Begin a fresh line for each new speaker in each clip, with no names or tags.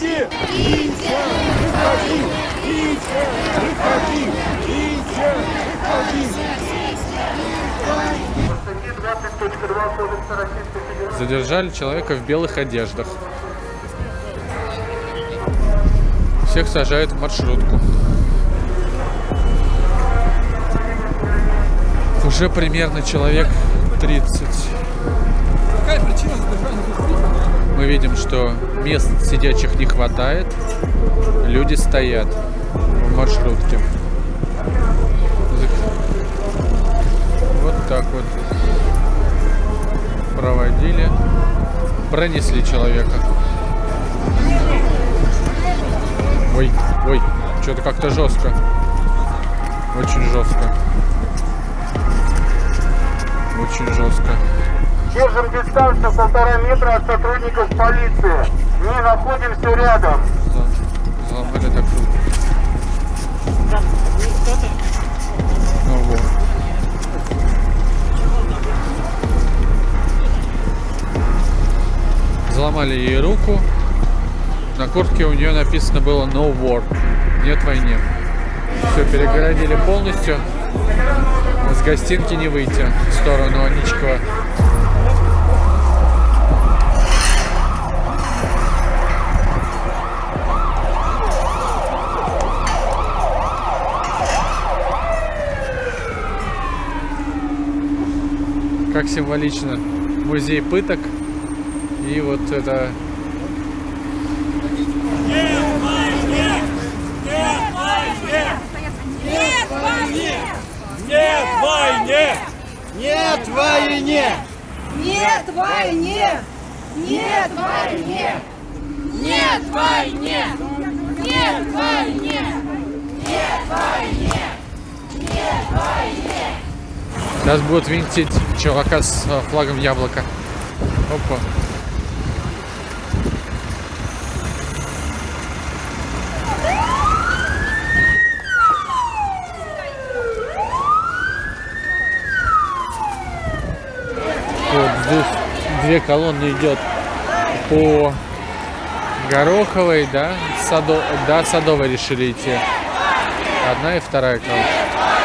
выходи! Витя, выходи! Витя, выходи! Витя, выходи!
Задержали человека в белых одеждах. Всех сажают в маршрутку. Уже примерно человек 30.
Какая причина задержания?
Мы видим, что мест сидячих не хватает. Люди стоят в маршрутке. Вот так вот проводили. Пронесли человека. Ой, ой, что-то как-то жестко. Очень жестко. Очень жестко.
Держим дистанцию полтора метра от сотрудников полиции. Мы находимся рядом.
За- Заломали так руку. Ну вот. Заломали ей руку. На куртке у нее написано было No War. Нет войне. Все, перегородили полностью. С гостинки не выйти в сторону Аничкова. Как символично. Музей пыток. И вот это
Нет войне!
Нет войне!
Нет войне! Нет войне! Нет войне! Нет войне! Нет войне! Нет войне!
Сейчас будут винтить чувака с э, флагом яблока. Опа. Вот здесь две колонны идет по Гороховой, да, Садо, да, Садовой решили идти. Одна и вторая колонна.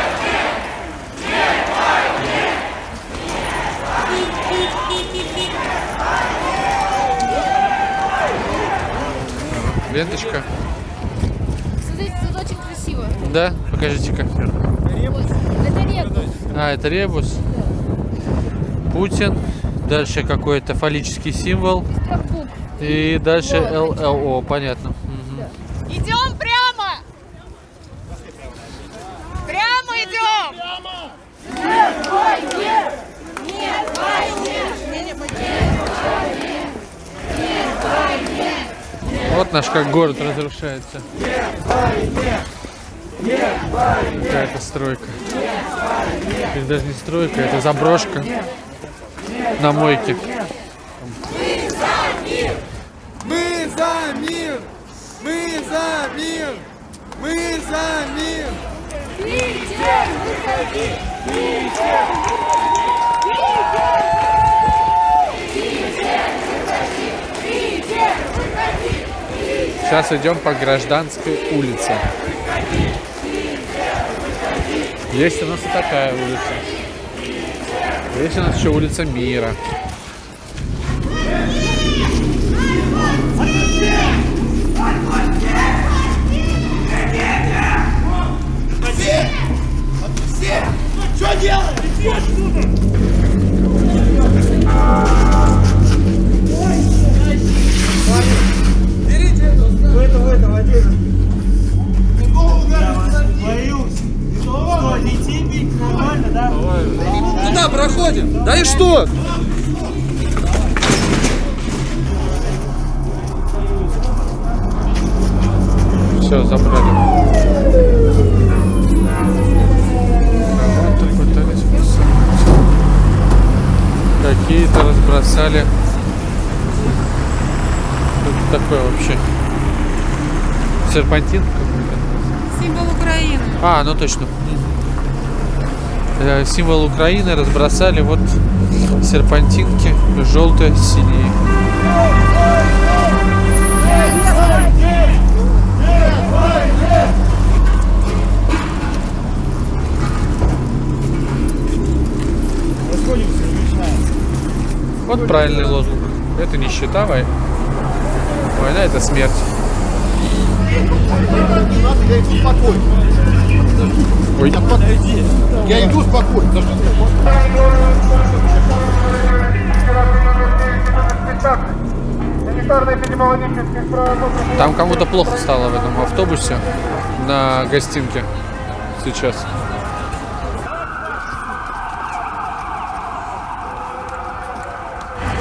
Ленточка.
Смотрите, тут очень красиво.
Да, покажите-ка.
Это ребус.
А, это ребус. Путин. Дальше какой-то фаллический символ. И дальше ЛЛО, понятно. Мгм.
Идем прямо! Прямо идем! Нет войне! Нет войне!
Вот наш как город разрушается. Какая-то стройка. Это даже не стройка, это заброшка на мойке.
Мы за мир! Мы за мир! Мы за мир!
Питер, выходи! Питер!
Сейчас идем по гражданской улице. Есть у нас и такая улица. Есть у нас еще улица Мира.
Проходим? Да и что?
Все, забрали. Какие-то разбросали. Что это такое вообще? Серпантин?
Символ Украины.
А, ну точно. Э, символ Украины, разбросали вот серпантинки желтые, синие. Вот правильный лозунг. Это не счета, война, война это смерть
спокойно.
Ой,
Я иду спокойно. Да что ты?
Там кому-то плохо стало в этом автобусе на гостинке сейчас.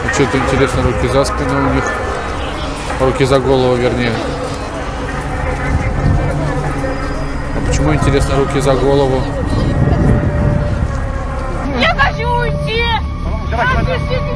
А что-то интересно, руки за спину у них. Руки за голову, вернее. А почему, интересно, руки за голову?
Я хочу уйти! Отпустите